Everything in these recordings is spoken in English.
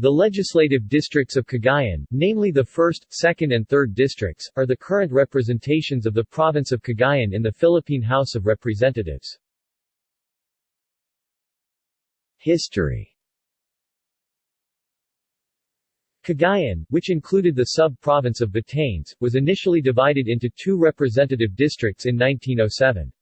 The legislative districts of Cagayan, namely the 1st, 2nd and 3rd districts, are the current representations of the province of Cagayan in the Philippine House of Representatives. History Cagayan, which included the sub-province of Batanes, was initially divided into two representative districts in 1907.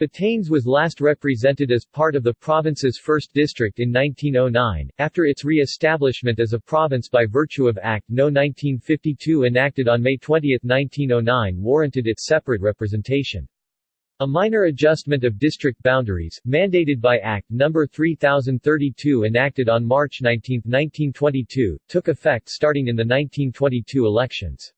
Batanes was last represented as part of the province's 1st district in 1909, after its re-establishment as a province by virtue of Act No. 1952 enacted on May 20, 1909 warranted its separate representation. A minor adjustment of district boundaries, mandated by Act No. 3032 enacted on March 19, 1922, took effect starting in the 1922 elections.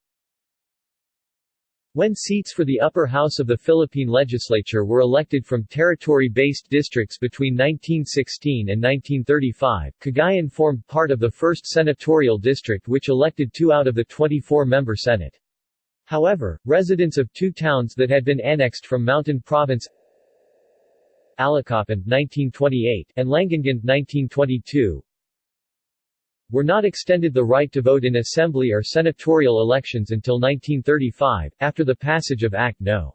When seats for the upper house of the Philippine legislature were elected from territory-based districts between 1916 and 1935, Cagayan formed part of the 1st senatorial district which elected two out of the 24-member Senate. However, residents of two towns that had been annexed from Mountain Province Allacapan 1928 and Langangan 1922 were not extended the right to vote in assembly or senatorial elections until 1935, after the passage of Act No.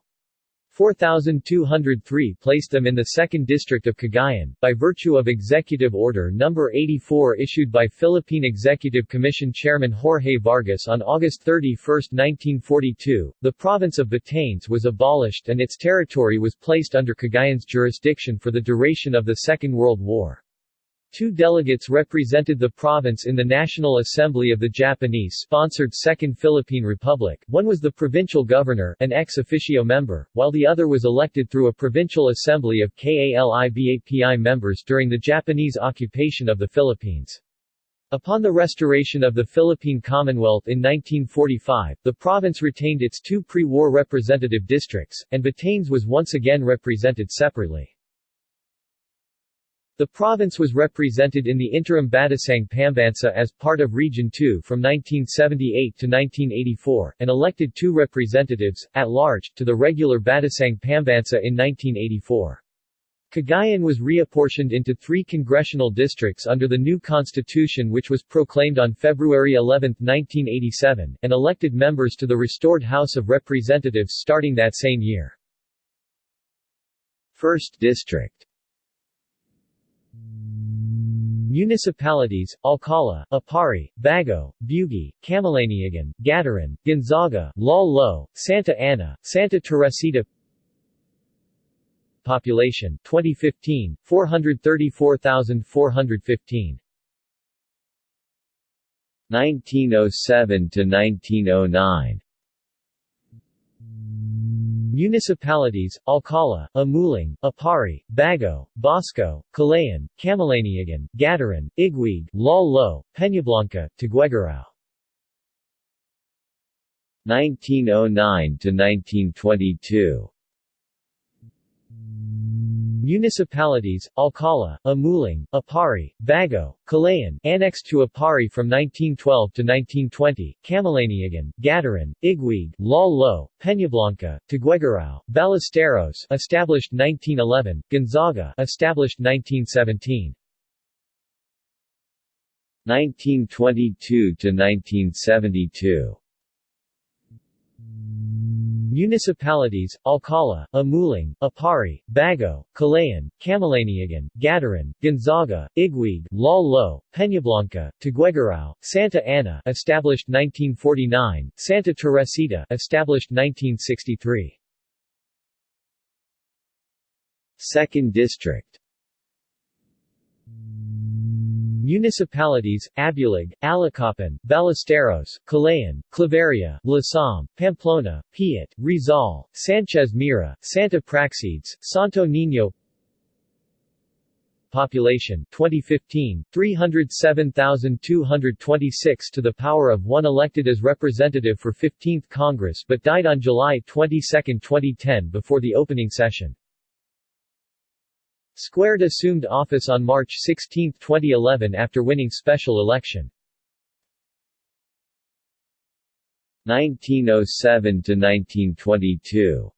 4203 placed them in the 2nd District of Cagayan, by virtue of Executive Order No. 84 issued by Philippine Executive Commission Chairman Jorge Vargas on August 31, 1942, the province of Batanes was abolished and its territory was placed under Cagayan's jurisdiction for the duration of the Second World War. Two delegates represented the province in the National Assembly of the Japanese-sponsored Second Philippine Republic, one was the provincial governor, an ex officio member, while the other was elected through a provincial assembly of KALIBAPI members during the Japanese occupation of the Philippines. Upon the restoration of the Philippine Commonwealth in 1945, the province retained its two pre-war representative districts, and Batanes was once again represented separately. The province was represented in the interim Batasang Pambansa as part of Region 2 from 1978 to 1984, and elected two representatives, at large, to the regular Batasang Pambansa in 1984. Cagayan was reapportioned into three congressional districts under the new constitution which was proclaimed on February 11, 1987, and elected members to the restored House of Representatives starting that same year. 1st District Municipalities, Alcala, Aparri, Baggao, Buguey, Camalaniugan, Gattaran, Gonzaga, Lal Santa Ana, Santa Teresita Population 2015, 434,415 1907 to 1909 Municipalities, Alcala, Amulung, Aparri, Baggao, Bosco, Calayan, Camalaniugan, Gattaran, Iguig, Lal Peñablanca, Tuguegarao 1909 to 1922 Municipalities, Alcala, Amulung, Aparri, Baggao, Calayan, annexed to Aparri from 1912 to 1920, Camalaniugan, Gattaran, Iguig, Lal Lo, Peñablanca, Tuguegarao, Ballesteros established 1911, Gonzaga established 1917. 1922 to 1972 Municipalities, Alcala, Amulung, Aparri, Baggao, Calayan, Camalaniugan, Gattaran, Gonzaga, Iguig, Lal Lo, Peñablanca, Tuguegarao, Santa Ana established 1949, Santa Teresita established 1963. 2nd District Municipalities, Abulug, Allacapan, Ballesteros, Calayan, Claveria, Lasam, Pamplona, Piat, Rizal, Sanchez Mira, Santa Praxedes, Santo Niño Population 2015 307,226 to the power of 1 elected as representative for 15th Congress but died on July 22, 2010 before the opening session. Squared assumed office on March 16, 2011 after winning special election. 1907 to 1922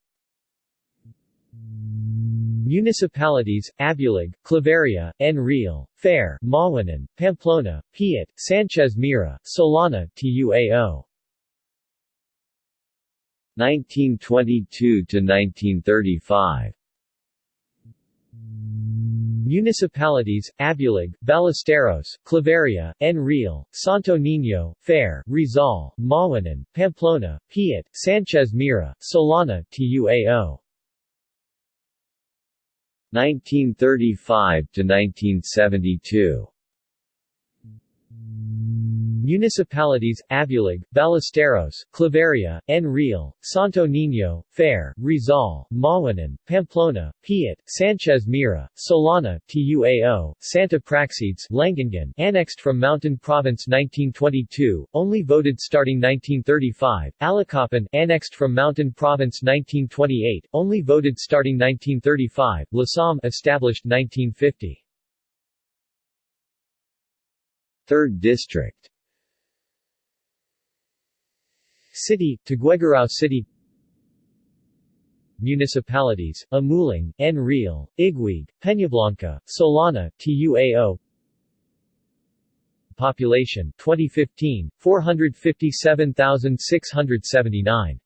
Municipalities, Abulug, Claveria, Enrile, Fair, Mawanan, Pamplona, Piat, Sanchez Mira, Solana, Tuao. 1922 to 1935 Municipalities, Abulug, Ballesteros, Claveria, Enrile, Santo Niño, Fair, Rizal, Mawanan, Pamplona, Piat, Sanchez Mira, Solana, Tuao. 1935 to 1972 Municipalities, Abulug, Ballesteros, Claveria, Enrile, Santo Niño, Fair, Rizal, Mawanan, Pamplona, Piat, Sanchez Mira, Solana, Tuao, Santa Praxedes, Langangan annexed from Mountain Province 1922, only voted starting 1935, Allacapan annexed from Mountain Province 1928, only voted starting 1935, Lasam established 1950. 3rd District City, Tuguegarao City. Municipalities, Amulung, Enrile, Iguig, Peñablanca, Solana, Tuao. Population 2015, 457,679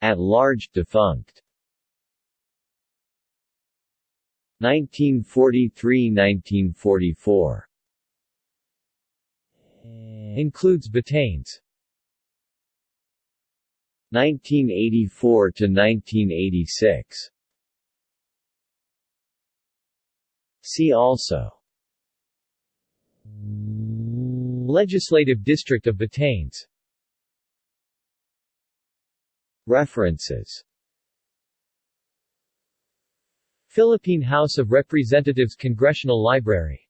At large defunct. 1943–1944 Includes Batanes. 1984 to 1986 See also. Legislative District of Batanes. References. Philippine House of Representatives Congressional Library